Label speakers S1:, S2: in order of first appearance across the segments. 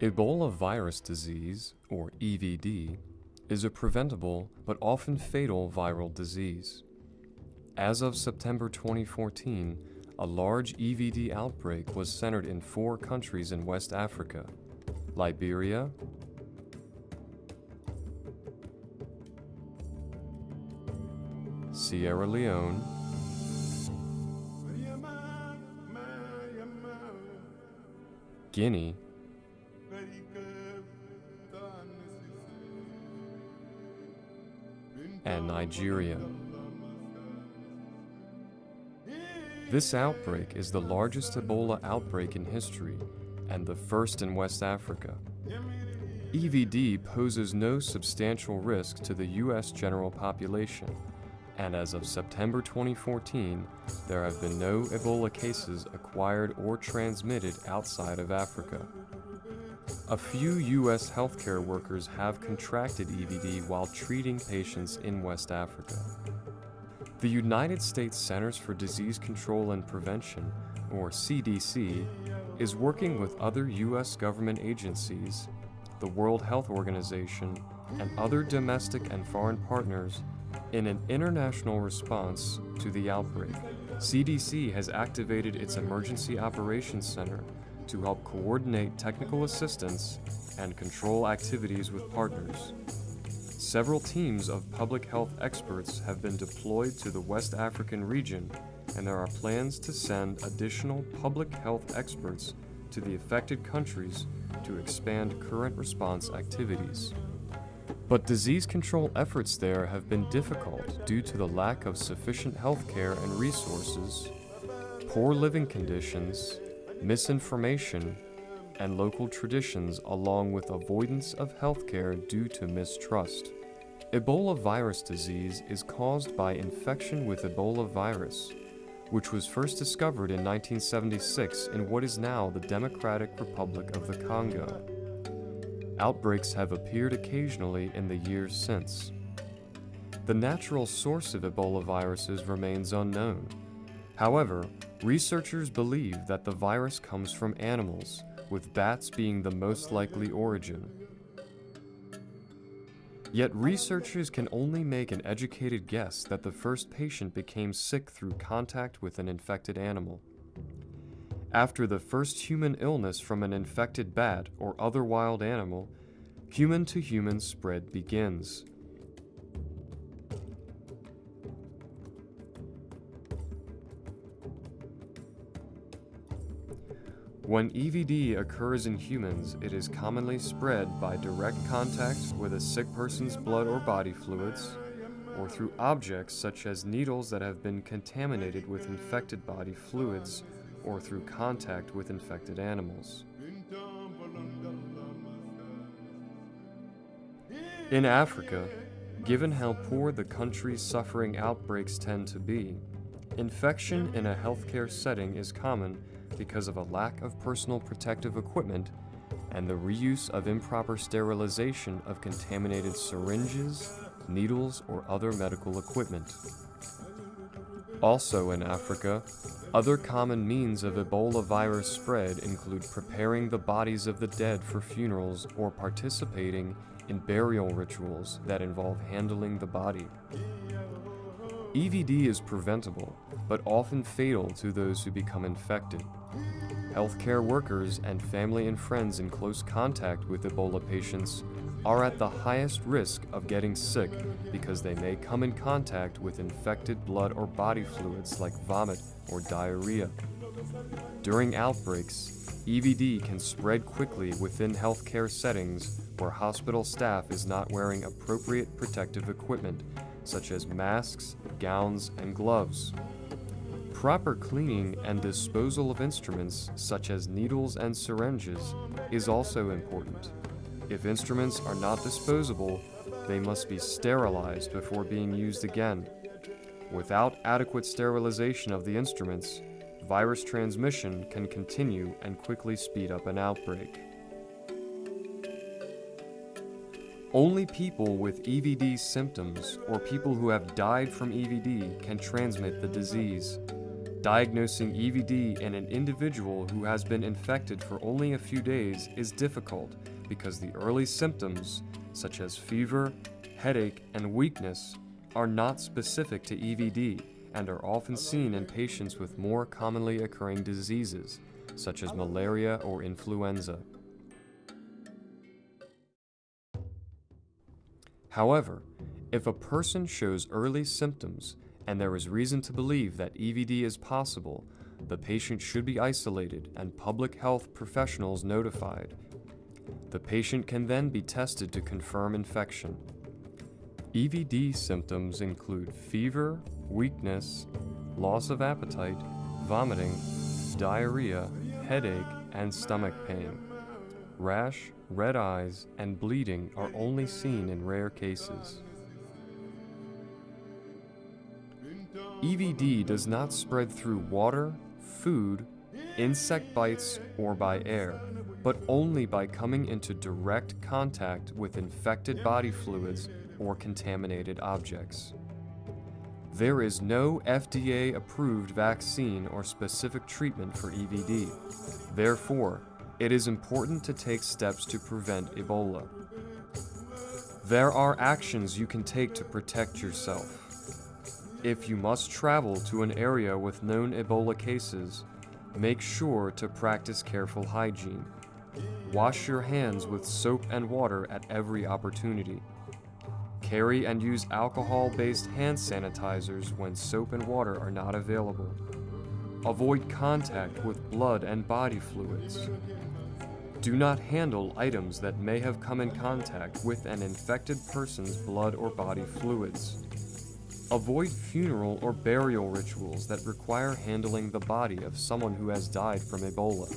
S1: Ebola virus disease, or EVD, is a preventable but often fatal viral disease. As of September 2014, a large EVD outbreak was centered in four countries in West Africa Liberia, Sierra Leone, Guinea, Nigeria. This outbreak is the largest Ebola outbreak in history and the first in West Africa. EVD poses no substantial risk to the U.S. general population, and as of September 2014, there have been no Ebola cases acquired or transmitted outside of Africa. A few U.S. healthcare workers have contracted EVD while treating patients in West Africa. The United States Centers for Disease Control and Prevention, or CDC, is working with other U.S. government agencies, the World Health Organization, and other domestic and foreign partners in an international response to the outbreak. CDC has activated its Emergency Operations Center to help coordinate technical assistance and control activities with partners. Several teams of public health experts have been deployed to the West African region, and there are plans to send additional public health experts to the affected countries to expand current response activities. But disease control efforts there have been difficult due to the lack of sufficient healthcare and resources, poor living conditions, misinformation, and local traditions along with avoidance of healthcare due to mistrust. Ebola virus disease is caused by infection with Ebola virus, which was first discovered in 1976 in what is now the Democratic Republic of the Congo. Outbreaks have appeared occasionally in the years since. The natural source of Ebola viruses remains unknown. However, researchers believe that the virus comes from animals, with bats being the most likely origin. Yet researchers can only make an educated guess that the first patient became sick through contact with an infected animal. After the first human illness from an infected bat or other wild animal, human to human spread begins. When EVD occurs in humans, it is commonly spread by direct contact with a sick person's blood or body fluids, or through objects such as needles that have been contaminated with infected body fluids, or through contact with infected animals. In Africa, given how poor the countries suffering outbreaks tend to be, infection in a healthcare setting is common because of a lack of personal protective equipment and the reuse of improper sterilization of contaminated syringes, needles, or other medical equipment. Also in Africa, other common means of Ebola virus spread include preparing the bodies of the dead for funerals or participating in burial rituals that involve handling the body. EVD is preventable, but often fatal to those who become infected. Healthcare workers and family and friends in close contact with Ebola patients are at the highest risk of getting sick because they may come in contact with infected blood or body fluids like vomit or diarrhea. During outbreaks, EVD can spread quickly within healthcare settings where hospital staff is not wearing appropriate protective equipment such as masks, gowns, and gloves. Proper cleaning and disposal of instruments, such as needles and syringes, is also important. If instruments are not disposable, they must be sterilized before being used again. Without adequate sterilization of the instruments, virus transmission can continue and quickly speed up an outbreak. Only people with EVD symptoms or people who have died from EVD can transmit the disease. Diagnosing EVD in an individual who has been infected for only a few days is difficult because the early symptoms, such as fever, headache, and weakness, are not specific to EVD and are often seen in patients with more commonly occurring diseases, such as malaria or influenza. However, if a person shows early symptoms and there is reason to believe that EVD is possible, the patient should be isolated and public health professionals notified. The patient can then be tested to confirm infection. EVD symptoms include fever, weakness, loss of appetite, vomiting, diarrhea, headache, and stomach pain. Rash, red eyes, and bleeding are only seen in rare cases. EVD does not spread through water, food, insect bites, or by air, but only by coming into direct contact with infected body fluids or contaminated objects. There is no FDA approved vaccine or specific treatment for EVD. Therefore, it is important to take steps to prevent Ebola. There are actions you can take to protect yourself. If you must travel to an area with known Ebola cases, make sure to practice careful hygiene. Wash your hands with soap and water at every opportunity. Carry and use alcohol-based hand sanitizers when soap and water are not available. Avoid contact with blood and body fluids. Do not handle items that may have come in contact with an infected person's blood or body fluids. Avoid funeral or burial rituals that require handling the body of someone who has died from Ebola.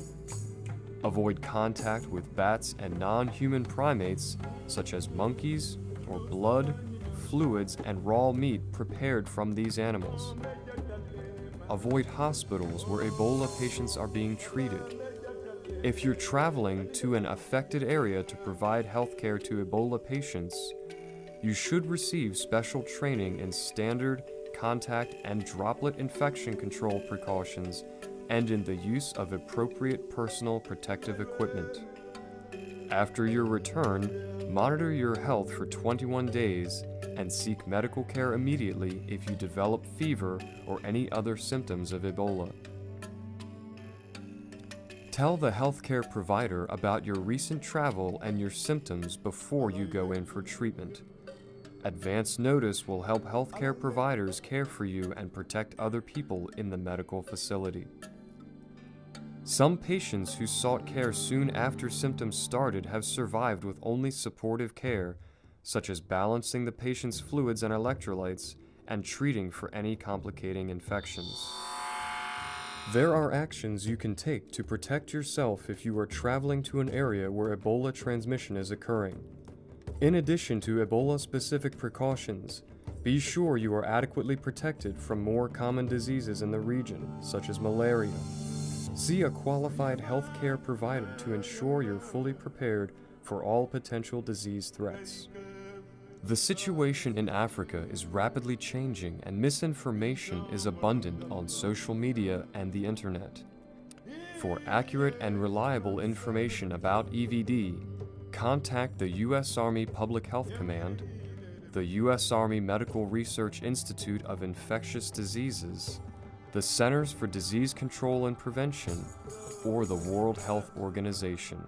S1: Avoid contact with bats and non-human primates such as monkeys or blood, fluids, and raw meat prepared from these animals. Avoid hospitals where Ebola patients are being treated. If you're traveling to an affected area to provide healthcare to Ebola patients, you should receive special training in standard, contact, and droplet infection control precautions and in the use of appropriate personal protective equipment. After your return, monitor your health for 21 days and seek medical care immediately if you develop fever or any other symptoms of Ebola. Tell the healthcare provider about your recent travel and your symptoms before you go in for treatment. Advance notice will help healthcare providers care for you and protect other people in the medical facility. Some patients who sought care soon after symptoms started have survived with only supportive care, such as balancing the patient's fluids and electrolytes and treating for any complicating infections. There are actions you can take to protect yourself if you are traveling to an area where Ebola transmission is occurring. In addition to Ebola-specific precautions, be sure you are adequately protected from more common diseases in the region, such as malaria. See a qualified healthcare provider to ensure you're fully prepared for all potential disease threats. The situation in Africa is rapidly changing and misinformation is abundant on social media and the internet. For accurate and reliable information about EVD, contact the U.S. Army Public Health Command, the U.S. Army Medical Research Institute of Infectious Diseases, the Centers for Disease Control and Prevention, or the World Health Organization.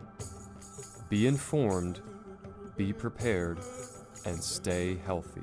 S1: Be informed, be prepared, and stay healthy.